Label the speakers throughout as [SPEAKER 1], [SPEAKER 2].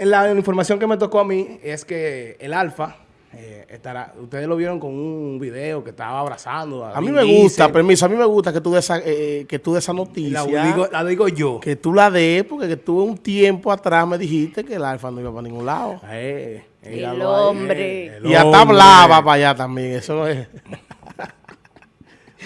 [SPEAKER 1] La información que me tocó a mí es que el Alfa eh, estará, ustedes lo vieron con un video que estaba abrazando.
[SPEAKER 2] A, mí me gusta, permiso, a mí me gusta que tú des esa, eh, eh, que tú de esa noticia.
[SPEAKER 1] La digo, la digo, yo.
[SPEAKER 2] Que tú la des, porque que tú un tiempo atrás me dijiste que el Alfa no iba para ningún lado.
[SPEAKER 3] el hombre.
[SPEAKER 2] y hasta hablaba para allá también, eso es.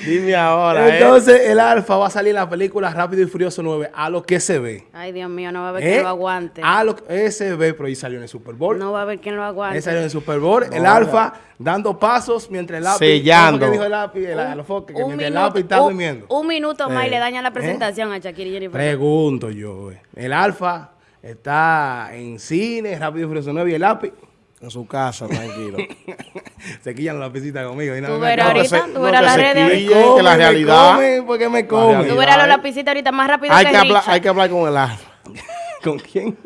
[SPEAKER 2] Dime ahora.
[SPEAKER 1] ¿eh? Entonces, el Alfa va a salir en la película Rápido y Furioso 9, a lo que se ve.
[SPEAKER 3] Ay, Dios mío, no va a haber quien ¿Eh? lo aguante.
[SPEAKER 1] A lo que se ve, pero ahí salió en el Super Bowl.
[SPEAKER 3] No va a haber quien lo aguante.
[SPEAKER 1] Ahí salió en el Super Bowl. el Alfa dando pasos mientras el lápiz.
[SPEAKER 2] Sellando.
[SPEAKER 1] ¿Qué dijo el lápiz? El, un, que mientras minuto, el lápiz está durmiendo.
[SPEAKER 3] Un minuto más y le daña la presentación a Shakira y Jennifer.
[SPEAKER 1] Pregunto yo. El Alfa está en cine, Rápido y Furioso 9 y el lápiz.
[SPEAKER 2] En su casa, tranquilo.
[SPEAKER 1] se quillan la lapicitas conmigo. Y
[SPEAKER 3] no, tú verás ahorita, tú verás la red.
[SPEAKER 2] Que la realidad.
[SPEAKER 1] Me come porque me come.
[SPEAKER 3] Tú verás los lapicitas ahorita más rápido
[SPEAKER 2] hay
[SPEAKER 3] que,
[SPEAKER 2] hablar, Hay que hablar con el alfa.
[SPEAKER 1] ¿Con quién?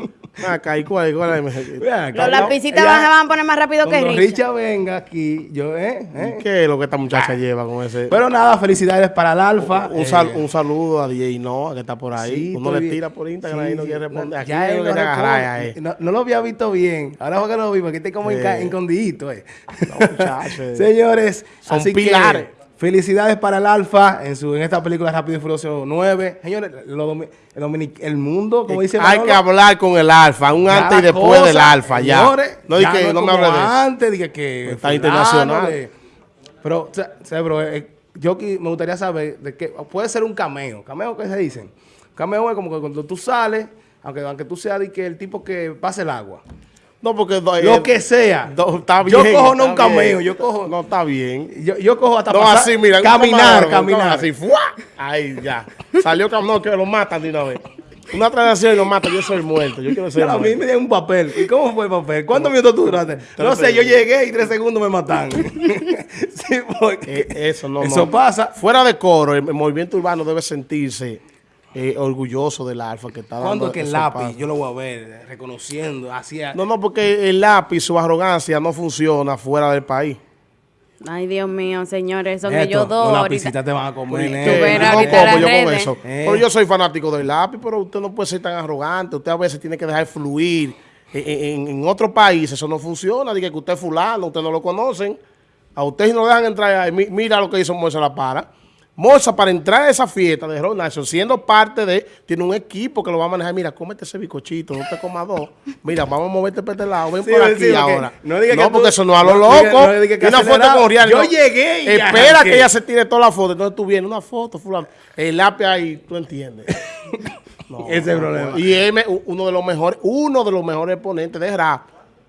[SPEAKER 2] Acá, ¿y cuál, cuál
[SPEAKER 3] Los lapicitas van, van a poner más rápido que Richa.
[SPEAKER 1] Richa venga aquí, yo, ¿eh? ¿eh?
[SPEAKER 2] ¿Qué es lo que esta muchacha ah. lleva con ese?
[SPEAKER 1] Pero nada, felicidades para el Alfa.
[SPEAKER 2] Un, eh. un saludo a DJ Noah, que está por ahí. Uno le tira por Instagram y no quiere responder. Aquí ya él
[SPEAKER 1] no, no, lo había visto bien. Ahora fue que lo vi, porque está como escondidito, eh. No, muchachos. Señores,
[SPEAKER 2] son pilares.
[SPEAKER 1] Felicidades para el Alfa en su en esta película Rápido y Furioso 9. Señores, el, el, mundo, como dice
[SPEAKER 2] Hay que hablar con el Alfa, un antes y después del Alfa, ya.
[SPEAKER 1] no, ya que, no, me hable de eso. Antes, dije que...
[SPEAKER 2] Está internacional.
[SPEAKER 1] pero, o eh, yo me gustaría saber de qué... Puede ser un cameo. ¿Cameo qué se dicen? Cameo es como que cuando tú sales, aunque, aunque tú seas de que el tipo que pase el agua.
[SPEAKER 2] No, porque...
[SPEAKER 1] Lo eh, que sea.
[SPEAKER 2] está bien,
[SPEAKER 1] yo cojo no un cameo, yo cojo...
[SPEAKER 2] No, está bien.
[SPEAKER 1] Yo, yo cojo hasta
[SPEAKER 2] no, así, mira,
[SPEAKER 1] caminar, caminar.
[SPEAKER 2] Así, ¡fua! Ahí, ya. Salió no, que lo matan de una vez. Una transacción y lo mata, yo soy muerto. Yo quiero ser
[SPEAKER 1] A mí me dieron un papel. ¿Y cómo fue el papel? ¿Cuántos minutos tú duraste? No sé, yo llegué y tres segundos me matan. sí, porque
[SPEAKER 2] eh, eso no.
[SPEAKER 1] Eso pasa.
[SPEAKER 2] Fuera de coro, el movimiento urbano debe sentirse eh, orgulloso del alfa que está
[SPEAKER 1] ¿Cuándo que el lápiz? Yo lo voy a ver reconociendo. Hacia...
[SPEAKER 2] No, no, porque el lápiz, su arrogancia no funciona fuera del país.
[SPEAKER 3] Ay, Dios mío, señores, eso que yo doy.
[SPEAKER 1] Los lapicitas te van a comer.
[SPEAKER 2] Eh, no como yo con eso. Eh. Pero yo soy fanático del lápiz, pero usted no puede ser tan arrogante. Usted a veces tiene que dejar fluir. En, en, otros países eso no funciona. Dice que usted es fulano, usted no lo conocen. A usted no lo dejan entrar ahí. Mira lo que hizo Moisés La Para. Moza, para entrar a esa fiesta de Ron siendo parte de, tiene un equipo que lo va a manejar. Mira, cómete ese bicochito, no te comas dos. Mira, vamos a moverte para este lado, ven por aquí ahora. No, no porque eso no a lo loco. No, una foto con.
[SPEAKER 1] Yo llegué
[SPEAKER 2] y Espera que ella se tire toda la foto. Entonces tú vienes, una foto, fulano. El lápiz ahí, tú entiendes.
[SPEAKER 1] Ese es el problema.
[SPEAKER 2] Y él, uno de los mejores, uno de los mejores exponentes de rap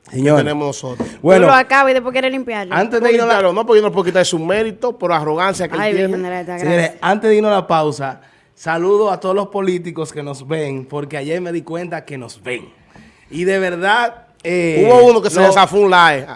[SPEAKER 2] Señor. que tenemos nosotros.
[SPEAKER 3] Bueno, lo acaba y después quiere limpiarlo.
[SPEAKER 2] Antes de irnos a no, porque yo no puedo quitar su mérito por arrogancia que
[SPEAKER 1] Ay, tiene. Señores, antes de irnos a la pausa, saludo a todos los políticos que nos ven, porque ayer me di cuenta que nos ven. Y de verdad...
[SPEAKER 2] Eh, Hubo uno que se desafó un like.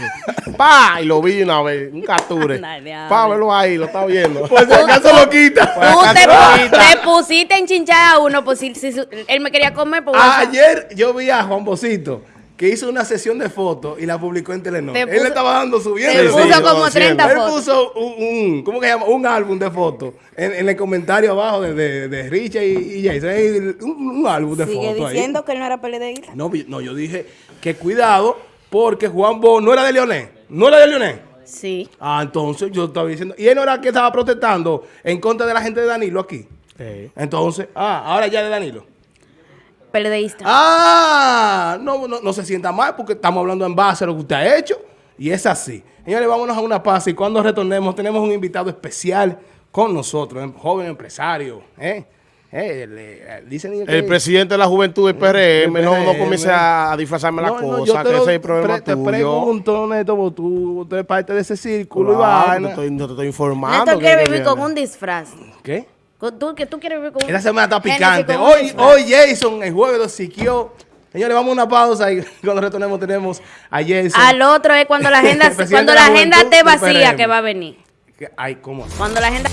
[SPEAKER 2] pa, y lo vi una vez, un capture. pa, verlo ahí, lo está viendo.
[SPEAKER 1] Pues si acaso lo quita.
[SPEAKER 3] Pues Tú te, te, pusiste en chinchar a uno, pues si, si, él me quería comer. Pues,
[SPEAKER 1] ayer yo vi a Juan Bocito que hizo una sesión de fotos y la publicó en Telenor. Él le estaba dando subiendo.
[SPEAKER 3] Él puso como 30 fotos.
[SPEAKER 1] Él puso un, ¿cómo que se llama? Un álbum de fotos en, el comentario abajo de, de, de Richard y, Jason. Un, álbum de fotos
[SPEAKER 3] Sigue diciendo que él no era PLDista.
[SPEAKER 1] No, no, yo dije que cuidado porque Juan Bo no era de Leonel. ¿No era de Leonel?
[SPEAKER 3] Sí.
[SPEAKER 1] Ah, entonces yo estaba diciendo. Y él no era que estaba protestando en contra de la gente de Danilo aquí. Sí. Entonces, ah, ahora ya de Danilo.
[SPEAKER 3] PLDista.
[SPEAKER 1] Ah, no, no, se sienta mal porque estamos hablando en base a lo que usted ha hecho. Y es así. Señores, vámonos a una pausa y cuando retornemos tenemos un invitado especial con nosotros, un joven empresario. ¿eh? Eh,
[SPEAKER 2] el presidente de la juventud del PRM, no, no comience a, disfrazarme la cosa, que ese es el problema
[SPEAKER 1] pre, Te pregunto, Neto, tú, tú eres parte de ese círculo
[SPEAKER 2] y No te estoy, estoy informando.
[SPEAKER 3] Neto quiere vivir con un disfraz.
[SPEAKER 1] ¿Qué?
[SPEAKER 3] ¿Tú, que tú quieres vivir con
[SPEAKER 1] Esta semana está picante. Hoy, hoy Jason, el jueves lo siquió. Señores, vamos a una pausa y cuando retornemos tenemos a Jason.
[SPEAKER 3] Al otro es cuando la agenda, cuando la agenda esté vacía que va a venir.
[SPEAKER 1] Ay, ¿cómo?
[SPEAKER 3] Cuando la agenda...